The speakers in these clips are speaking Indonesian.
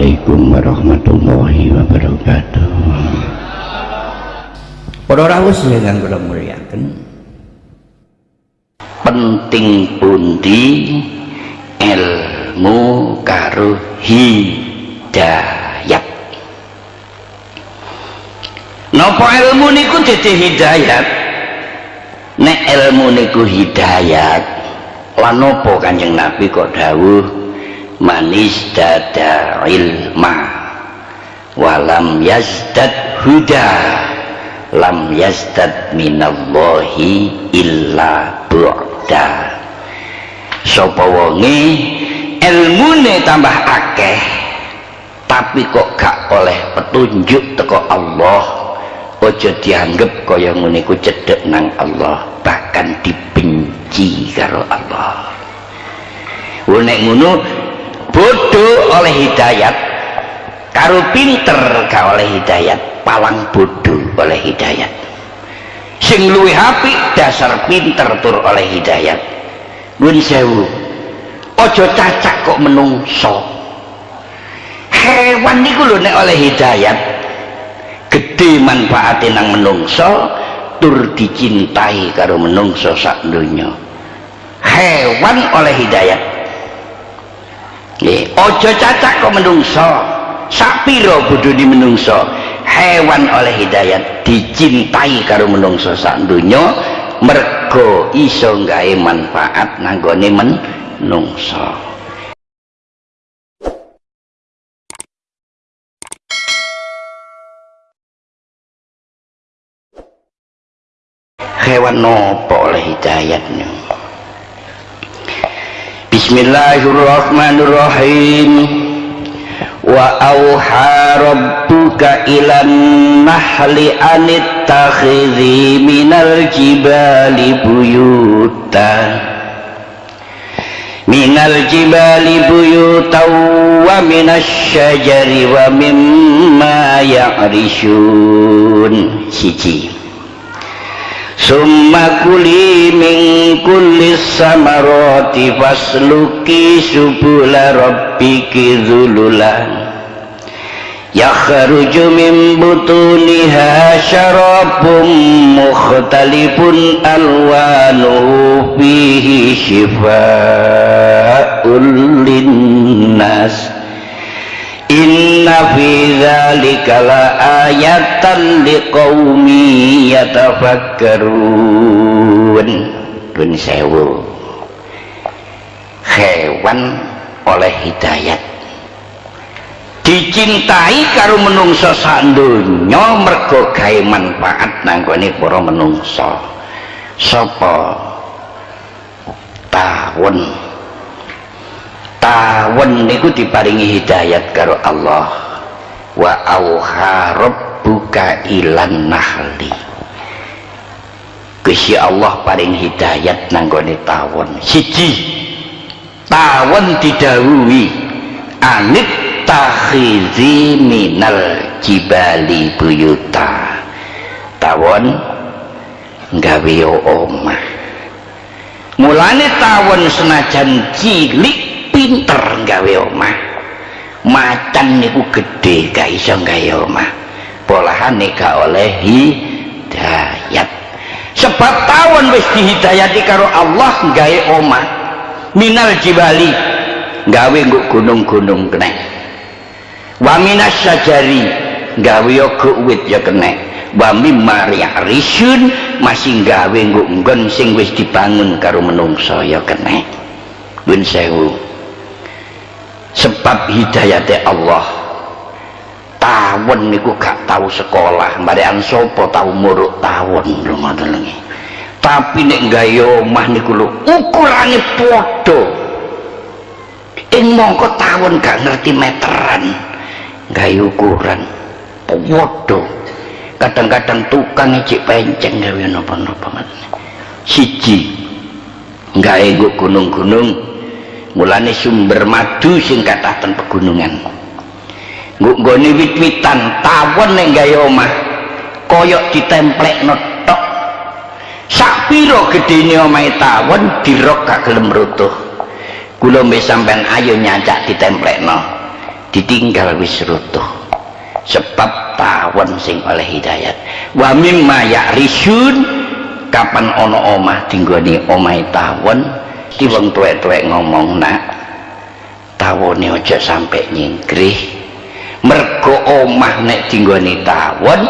Assalamualaikum warahmatullahi wabarakatuh. Para rawuh ingkang kula mulyakaken penting pundi ilmu karo hidayat. Napa ilmu niku dadi hidayat? Nek ilmu niku hidayat lan napa kanjeng nabi kok dawuh manis dada ilma. Walam yazdad huda. Lam yazdad minallahi illa bu'da. Sapa wonge ilmune tambah akeh. Tapi kok gak oleh petunjuk teko Allah ojo dianggap kaya ngene ku cedek nang Allah bahkan dibenci karo Allah. Nek ngono bodoh oleh hidayat karo pinter gak oleh hidayat palang bodoh oleh hidayat. Sing luwih dasar pinter tur oleh hidayat. Nuwun sewu aja cacak kok menungso. Hewan niku lho nek oleh hidayat gede manfaatnya nang menungso tur dicintai karo menungso sak dunya hewan oleh hidayat Nggih, aja cacak kok menungso. Sak pira bodhone menungso? hewan oleh hidayat dicintai karo menungso sak donya mergo iso gawe manfaat nanggone menungso hewan nopo oleh hidayatnya Bismillahirrahmanirrahim. Wa auha rabbuka ilan nahli anittakhidhi minal jibali buyuta minal jibali buyuta wa minas syajari wa mimma ya'rishun. Siji summa kuli min kulli samarati fasluki subula rabbiki zululan yakhruju min butuniha syarabun mukhtalifun alwanuhu fihi shifaa'un linnas Inna fi dzalika la ayatan liqaumi yatafakkarun. Dun sewu. Hewan oleh hidayat dicintai karo menungso sandonya mergo gawe manfaat nanggone para menungso. Sapa? Tawon tawon niku diparingi hidayat karo Allah. Wa auha rabbuka ilan nahli. Gusti Allah paring hidayat nanggone tawon siji tawon didhawuhi. Anit takhizi minal jibali buyuta. Tawon gawe omah. Mulane tawon senajan cilik pinter gawe omah. Macan niku gede gak iso gawe omah. Polahane gak oleh hidayat. Sebab tawon wis dihidayati karo Allah gawe omah. Minal jibali gawe nguk gunung-gunung kena. Wa minas sajari gawe yoga uwit ya kena. Wa mimma risun masih gawe nguk nggon sing wis dibangun karo menungso ya kena. Win sewu sebab hidayatnya Allah. Tawon niku gak tahu sekolah. Mbarian sopo tahu muruk tawon lagi tapi nek gayo omah niku lho ukurane padha. Ing mongko tawon gak ngerti meteran gayo ukuran padha. Kadang-kadang tukang cik penceng gawe napa-napa siji gawe gunung-gunung mulane sumber madu sing kathah ten pegunungan nggone wit-witan tawon ning gawe omah koyok ditemplekno tok. Sak pira gedene omahe tawon dirok gak gelem rutuh kula mbek sampean ayo nyacak ditemplekno ditinggal wis rutuh sebab tawon sing oleh hidayat. Wa mimma ya'risun kapan ono omah tinggoni omah tawon di wong tuwek-tuwek ngomong nak tawone aja sampai nyingkrih. Mergo omah nek tinggoni tawon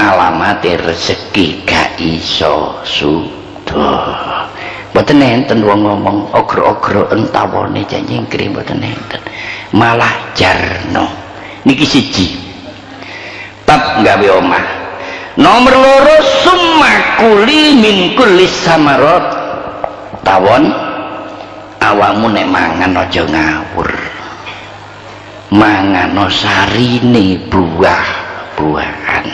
alamate rezeki gak iso sudah mboten enten wong ngomong ogro-ogro entawone nyingkrih mboten enten malah jarno. Niki siji. Bab gawe omah. Nomor loro summa kuli min kulis samarot. Tawon awakmu nek mangan aja ngawur. Mangan sarine buah-buahan.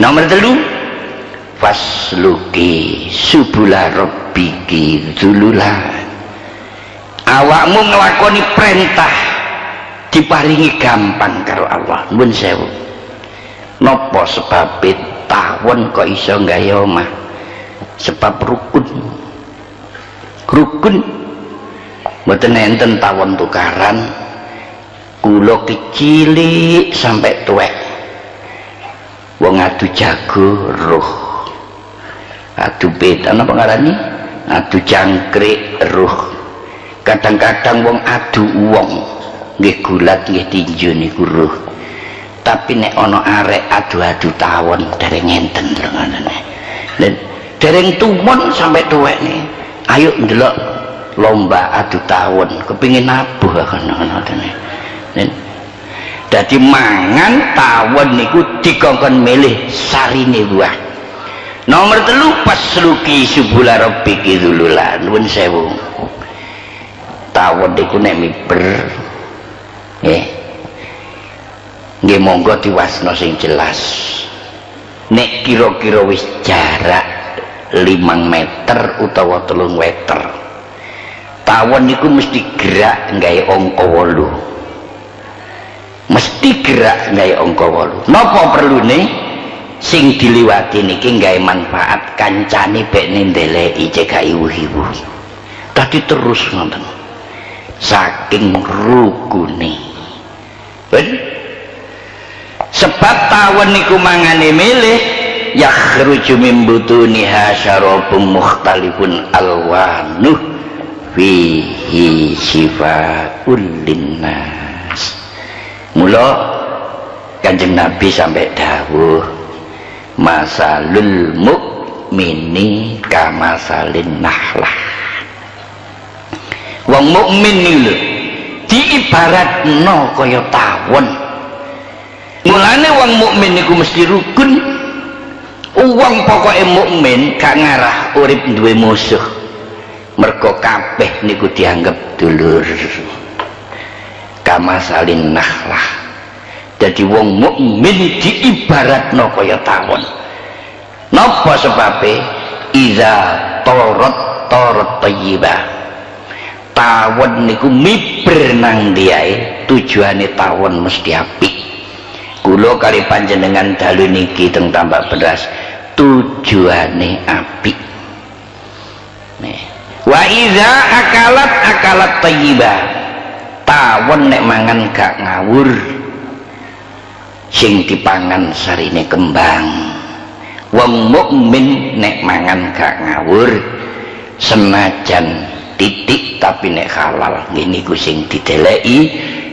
Nomor telu fasluki subula rabbiki dululah awakmu ngelakoni perintah diparingi gampang karo Allah. Nuwun sewu. Sebab tawon kok iso gawe omah? Sebab rukun rukun mboten enten tawon tukaran. Kula kecilik sampai tuwek. Wong adu jago roh. Adu betan apa ngarani? Adu jangkrik roh. Kadang-kadang wong adu uang nggih gulat nggih tinju niku ruh tapi nek ana arek adu-adu tawon dereng enten ngono dan dereng tumon sampai tuwek nih ayo ndelok lomba adu tawon kepingin nabuh dadi mangan tawon niku dikongkon milih sarine buah. Nomor telu pas luki subula rabbiki dululan nuwun sewu. Tawon iku nek miber nggih nggih monggo diwasno sing jelas. Nek kira-kira wis jarak 5 meter utawa telung meter tawon niku mesti gerak nggawe angka 8 mesti gerak nggawe angka 8 napa perlune sing diliwati niki nggawe manfaat kancane bek ndeleki cekak iwu-iwu tadi terus ngoten. Saking rukune. Ben sebab tawon niku mangane milih yakhruju min butuniha syarabun mukhtalifun alwanuh fihi syifaul linnas. Mula kanjeng nabi sampai dawuh masalul mukmini kamasalin nahlah. Wong mukmin lho diibaratno kaya tawon. Mulane wong mukmin niku mesti rukun uang pokoknya mukmin gak ngarah urip duwe musuh. Mergo kabeh niku dianggap dulur. Kama salin nahlah jadi wong mukmin diibaratno kaya tawon. Napa sebabe? Iza torot torot tayyibah tawon niku miber nang diae tujuane tawon mesti apik. Kula kali panjenengan dalu niki teng tambak beras tujuane apik. Nih. Wa iza akalat akalat thayyibah tawon nek mangan gak ngawur sing dipangan sarine kembang. Wong mukmin nek mangan gak ngawur senajan titik tapi nek halal. Ini sing dideleki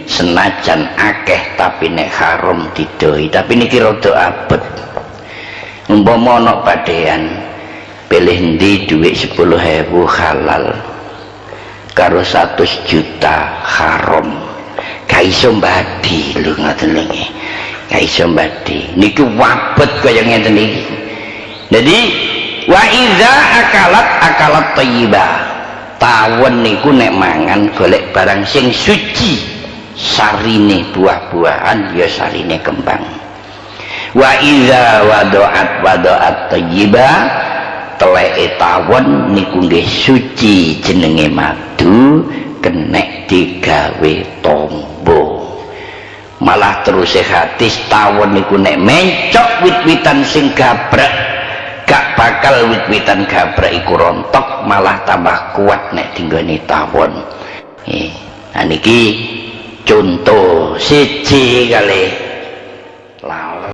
senajan akeh tapi nek haram didoi. Tapi niki rada abet umpama ana padean pilih ndi dhuwit 10.000 halal karo 100 juta haram. Gak iso mbadi lho ngoten lho gak iso mbadi. Niki wabet kaya ngeten iki. Jadi wa iza akalat akalat thayyibah. Tawon niku nek mangan golek barang sing suci sarine buah-buahan ya sarine kembang wa iza wadoat wadoat tayyiba teleke tawon niku nggih suci jenenge madu kenek digawe tombo. Malah terus hadis tawon niku nek mencok wit-witan sing gabrak gak bakal wit-witan gabrak iku rontok malah tambah kuat nek tinggani tawon. Eh nah niki contoh siji kali